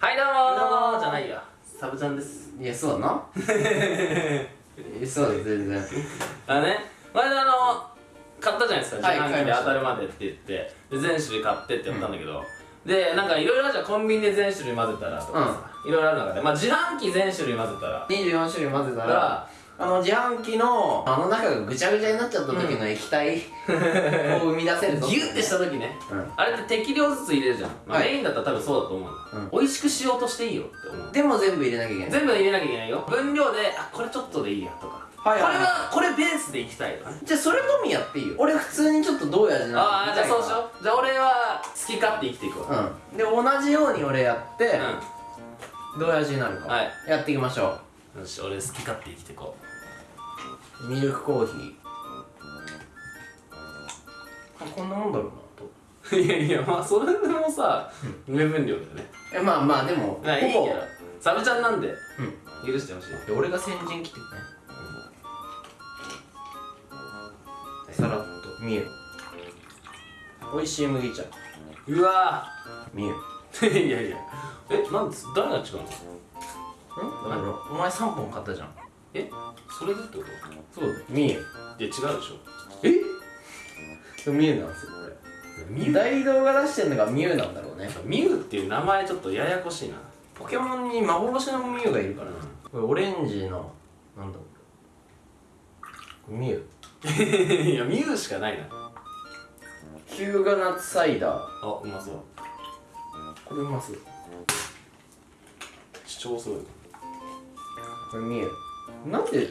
はいどうもどうもじゃないよサブちゃんです。いやそうだな。えそうだよ全然。あのね前田あの買ったじゃないですか。はい自販機で当たるまでって言って。で全種類買ってってやったんだけど、でなんかいろいろあるじゃん。コンビニで全種類混ぜたらとかさ。いろいろある中で。まあ自販機全種類混ぜたら。24種類混ぜただらあの自販機のあの中がぐちゃぐちゃになっちゃった時の液体を生み出せるぞ。ギュッてした時ね。うん。あれって適量ずつ入れるじゃん、まあはい。メインだったら多分そうだと思ううん。美味しくしようとしていいよって思う。でも全部入れなきゃいけない。全部入れなきゃいけないよ。分量であこれちょっとでいいやとか、はいはいはい。これはこれベースでいきたいとかね。じゃあそれのみやっていいよ。俺普通にちょっとどういう味なのああじゃあそうしうよう。じゃあ俺は好き勝手生きていくわ。うん。で同じように俺やって、うどういう味になるか、はい。やっていきましょんよし俺好き勝手生きていこうミルクコーヒー。あこんなもんだろうなと。ういやいやまあそれでもさ目分量だよね。えまあまあでもまあいいけどほサブちゃんなんでぼ許してほしい。うん俺が先陣切ってくね。さらっと見える。美味しい麦茶。うわ見え いやいや。えなんで誰が違うの？ん？だからお前3本買ったじゃんえ？それでってこそうだ見え。るといや違うでしょ。え？でもミュウなんですよこミれ大道が出してるのがミュウなんだろうね。ミュウっていう名前ちょっとややこしいな。ポケモンに幻のミュウがいるから。なこれオレンジのなんだミュウ。いやミュウしかないな。ヒューガナッツサイダー。あうまそう。これうます超すごいこれミュウなんで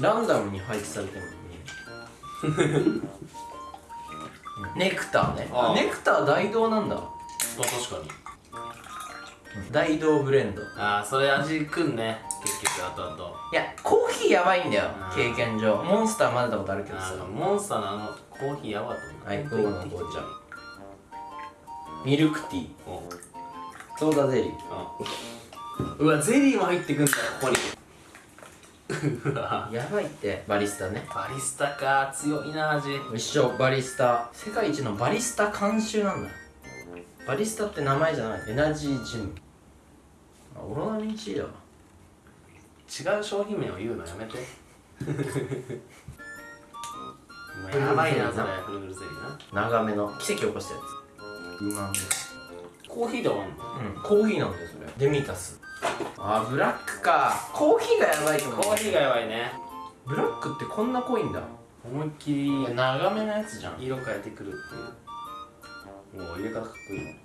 ランダムに配置されてるの？ミュウネクターね。ネクター大道なんだ。あ確かに。大道ブレンド。いああそれ味くんね。結局あとあと。やコーヒーやばいんだよ経験上。モンスター混ぜたことあるけどさ。モンスターのあのコーヒーやばかったもんはい本当に午後の紅茶。適ミルクティー。ソーダゼリー。おうわゼリーも入ってくんだよここに やばいって。バリスタね。バリスタか。強いな味一緒バリスタ。世界一のバリスタ監修なんだ。バリスタって名前じゃない。エナジージム。あオロナミン C だ。わ違う商品名を言うのやめて。やばいなそれ。フルフルゼリーな。長めの。奇跡起こしたやつ。うまみコーヒーで終わんの？うん。コーヒーなんだよそれ。デミタスあブラックか。コーヒーがやばいと思う。コーヒーがやばいね。ブラックってこんな濃いんだ。思いっきり長めのやつじゃん。色変えてくるっていう。もう入れ方かっこいいね。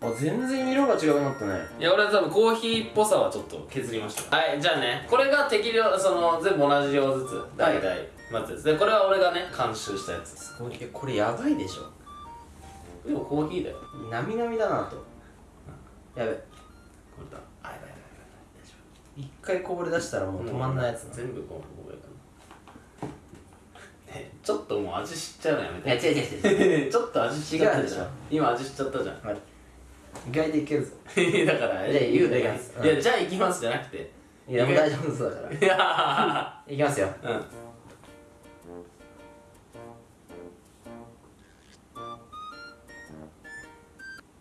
あ全然色が違くなったねい。や俺は多分コーヒーっぽさはちょっと削りました。はいじゃあね。これが適量その全部同じ量ずつ。大体待つやつ。でこれは俺がね監修したやつ。これこれやばいでしょ。でもコーヒーだよ。なみなみだなとやべ。これだ。あやばいやばいやばい。大丈一回こぼれ出したらもう止まんないやつな。全部こうこうやからねちょっともう味知っちゃうのやめいやて違う違う違う。ちょっと味知っちゃったでしょ。今味知っちゃったじゃん。はい。意外といけるぞ。だからじゃあ言うだけいやです。いやじゃあ行きますじゃなくて。いやもう大丈夫そうだから。いやいきますよ。ーうん。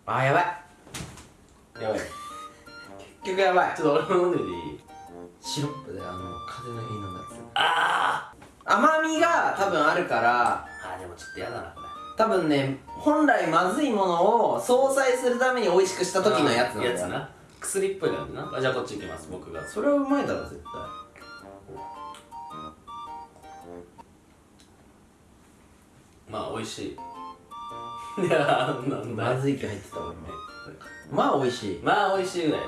あーやばいやばい。結局やばい。ちょっと俺も飲んでみていいシロップであの風の日のやつあ甘みが多分あるからーあーでもちょっとやだなこれ。多分ね本来まずいものを相殺するために美味しくした時のやつなんだよ。やつな。薬っぽい感じな。あじゃあこっち行きます僕が。それはうまいだろ絶対。まあ美味しい。いやーなんだ。まずい気入ってたわ今まあ美味しい。まあ美味しいぐらい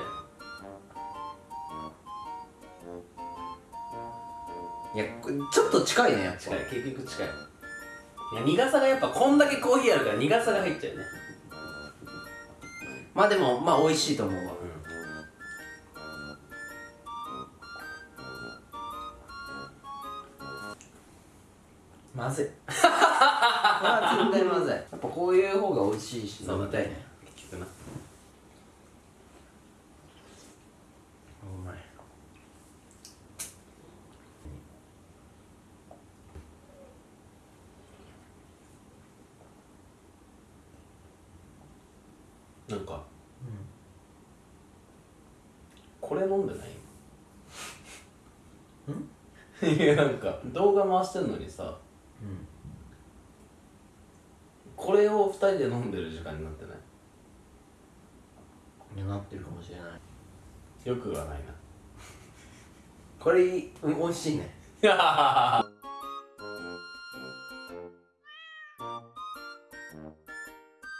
いやちょっと近いねやっぱ。近い結局近い。いや苦さがやっぱこんだけコーヒーあるから苦さが入っちゃうね。まあでもまあ美味しいと思うわ。まずい。これは絶対まずい。やっぱこういう方が美味しいし飲みたいね結局なうまいなんか、これ飲んでない？ん？いやなんか動画回してんのにさうん。これを2人で飲んでる時間になってない？いやなってるかもしれない。よくはないな。これうん美味しいね